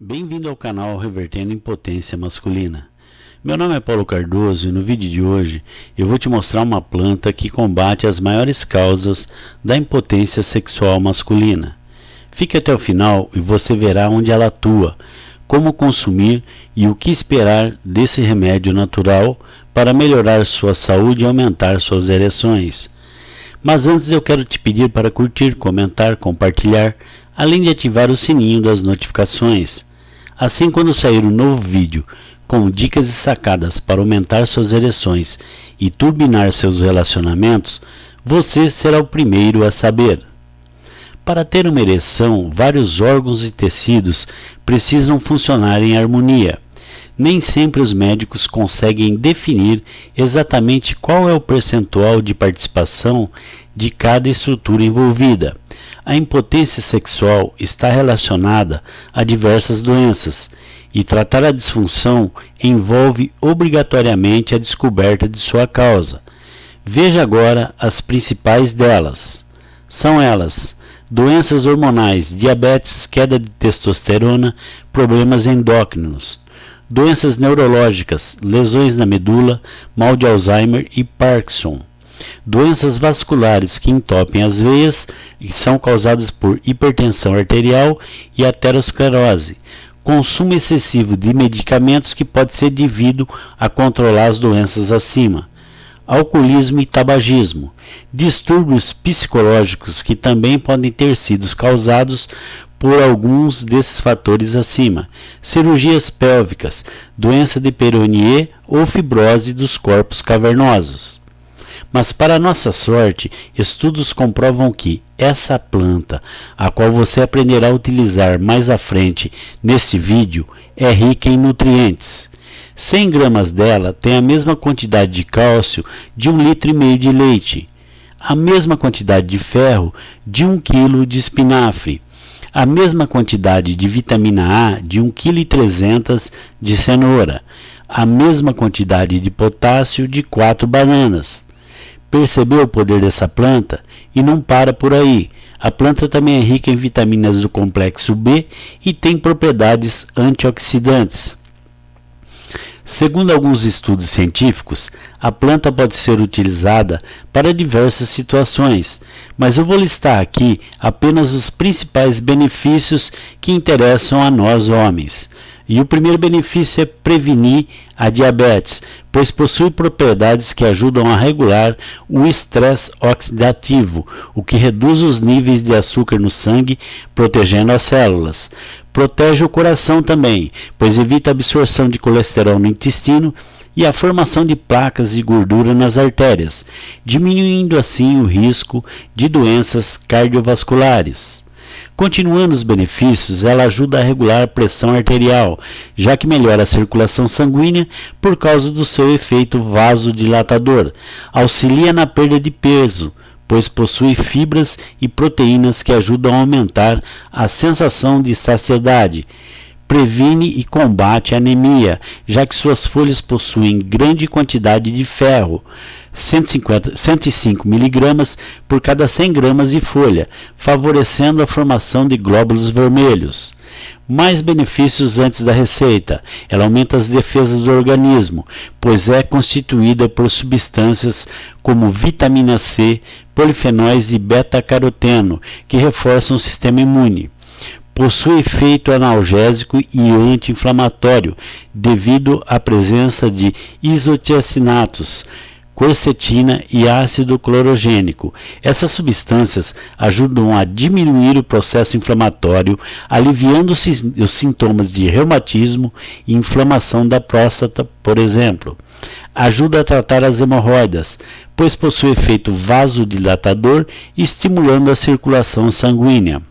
Bem-vindo ao canal Revertendo Impotência Masculina. Meu nome é Paulo Cardoso e no vídeo de hoje eu vou te mostrar uma planta que combate as maiores causas da impotência sexual masculina. Fique até o final e você verá onde ela atua, como consumir e o que esperar desse remédio natural para melhorar sua saúde e aumentar suas ereções. Mas antes eu quero te pedir para curtir, comentar, compartilhar, além de ativar o sininho das notificações. Assim, quando sair um novo vídeo com dicas e sacadas para aumentar suas ereções e turbinar seus relacionamentos, você será o primeiro a saber. Para ter uma ereção, vários órgãos e tecidos precisam funcionar em harmonia. Nem sempre os médicos conseguem definir exatamente qual é o percentual de participação de cada estrutura envolvida. A impotência sexual está relacionada a diversas doenças e tratar a disfunção envolve obrigatoriamente a descoberta de sua causa. Veja agora as principais delas. São elas: doenças hormonais, diabetes, queda de testosterona, problemas endócrinos, doenças neurológicas, lesões na medula, mal de Alzheimer e Parkinson Doenças vasculares que entopem as veias e são causadas por hipertensão arterial e aterosclerose. Consumo excessivo de medicamentos que pode ser devido a controlar as doenças acima. Alcoolismo e tabagismo. Distúrbios psicológicos que também podem ter sido causados por alguns desses fatores acima. Cirurgias pélvicas, doença de Peyronie ou fibrose dos corpos cavernosos. Mas, para nossa sorte, estudos comprovam que essa planta, a qual você aprenderá a utilizar mais à frente neste vídeo, é rica em nutrientes. 100 gramas dela tem a mesma quantidade de cálcio de 1,5 litro e meio de leite, a mesma quantidade de ferro de 1 kg de espinafre, a mesma quantidade de vitamina A de 1,3 kg de cenoura, a mesma quantidade de potássio de 4 bananas Percebeu o poder dessa planta? E não para por aí. A planta também é rica em vitaminas do complexo B e tem propriedades antioxidantes. Segundo alguns estudos científicos, a planta pode ser utilizada para diversas situações, mas eu vou listar aqui apenas os principais benefícios que interessam a nós homens. E o primeiro benefício é prevenir a diabetes, pois possui propriedades que ajudam a regular o estresse oxidativo, o que reduz os níveis de açúcar no sangue, protegendo as células. Protege o coração também, pois evita a absorção de colesterol no intestino e a formação de placas de gordura nas artérias, diminuindo assim o risco de doenças cardiovasculares. Continuando os benefícios, ela ajuda a regular a pressão arterial, já que melhora a circulação sanguínea por causa do seu efeito vasodilatador. Auxilia na perda de peso, pois possui fibras e proteínas que ajudam a aumentar a sensação de saciedade. Previne e combate a anemia, já que suas folhas possuem grande quantidade de ferro. 150, 105 miligramas por cada 100 gramas de folha, favorecendo a formação de glóbulos vermelhos. Mais benefícios antes da receita. Ela aumenta as defesas do organismo, pois é constituída por substâncias como vitamina C, polifenóis e beta-caroteno, que reforçam o sistema imune possui efeito analgésico e anti-inflamatório devido à presença de isotiacinatos, quercetina e ácido clorogênico. Essas substâncias ajudam a diminuir o processo inflamatório, aliviando os sintomas de reumatismo e inflamação da próstata, por exemplo. Ajuda a tratar as hemorroidas, pois possui efeito vasodilatador, estimulando a circulação sanguínea.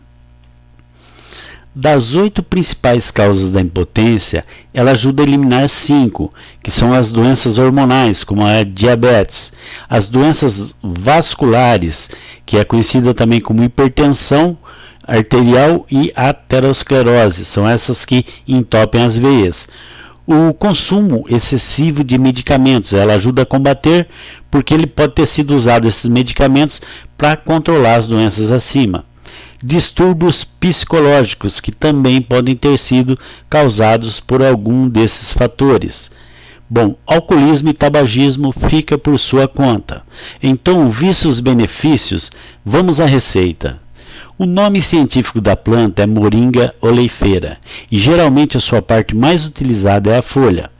Das oito principais causas da impotência, ela ajuda a eliminar cinco, que são as doenças hormonais, como a diabetes, as doenças vasculares, que é conhecida também como hipertensão arterial e aterosclerose, são essas que entopem as veias. O consumo excessivo de medicamentos, ela ajuda a combater, porque ele pode ter sido usado esses medicamentos para controlar as doenças acima distúrbios psicológicos que também podem ter sido causados por algum desses fatores. Bom, alcoolismo e tabagismo fica por sua conta. Então, vistos os benefícios, vamos à receita. O nome científico da planta é Moringa oleifera e geralmente a sua parte mais utilizada é a folha.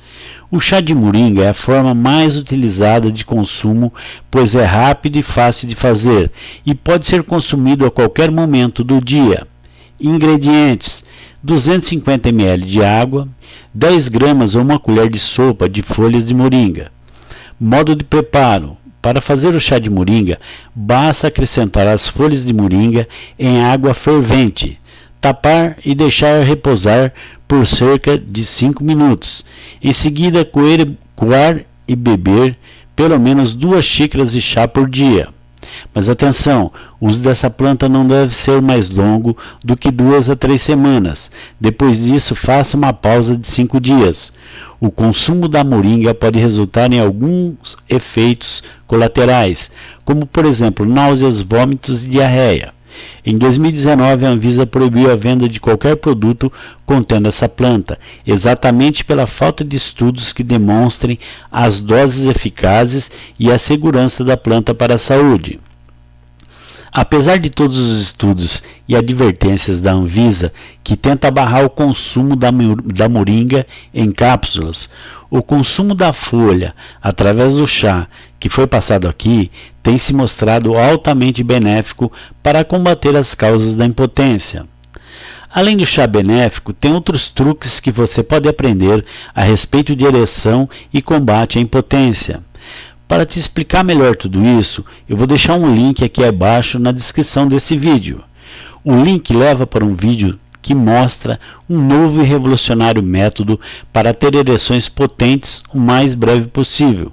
O chá de moringa é a forma mais utilizada de consumo, pois é rápido e fácil de fazer e pode ser consumido a qualquer momento do dia. Ingredientes: 250 ml de água, 10 gramas ou uma colher de sopa de folhas de moringa. Modo de preparo: para fazer o chá de moringa, basta acrescentar as folhas de moringa em água fervente tapar e deixar repousar por cerca de 5 minutos. Em seguida, coer, coar e beber pelo menos duas xícaras de chá por dia. Mas atenção, o uso dessa planta não deve ser mais longo do que duas a três semanas. Depois disso, faça uma pausa de cinco dias. O consumo da moringa pode resultar em alguns efeitos colaterais, como por exemplo náuseas, vômitos e diarreia. Em 2019, a Anvisa proibiu a venda de qualquer produto contendo essa planta, exatamente pela falta de estudos que demonstrem as doses eficazes e a segurança da planta para a saúde. Apesar de todos os estudos e advertências da Anvisa, que tenta barrar o consumo da, da moringa em cápsulas, o consumo da folha através do chá que foi passado aqui tem se mostrado altamente benéfico para combater as causas da impotência. Além do chá benéfico, tem outros truques que você pode aprender a respeito de ereção e combate à impotência. Para te explicar melhor tudo isso, eu vou deixar um link aqui abaixo na descrição desse vídeo. O link leva para um vídeo que mostra um novo e revolucionário método para ter ereções potentes o mais breve possível.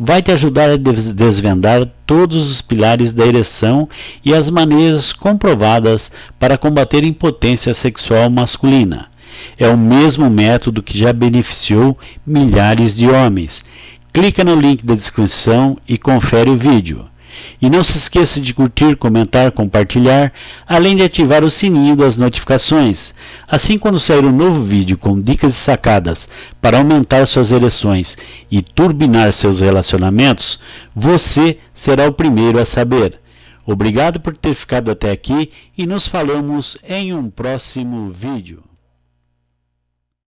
Vai te ajudar a desvendar todos os pilares da ereção e as maneiras comprovadas para combater impotência sexual masculina. É o mesmo método que já beneficiou milhares de homens Clica no link da descrição e confere o vídeo. E não se esqueça de curtir, comentar, compartilhar, além de ativar o sininho das notificações. Assim, quando sair um novo vídeo com dicas e sacadas para aumentar suas ereções e turbinar seus relacionamentos, você será o primeiro a saber. Obrigado por ter ficado até aqui e nos falamos em um próximo vídeo.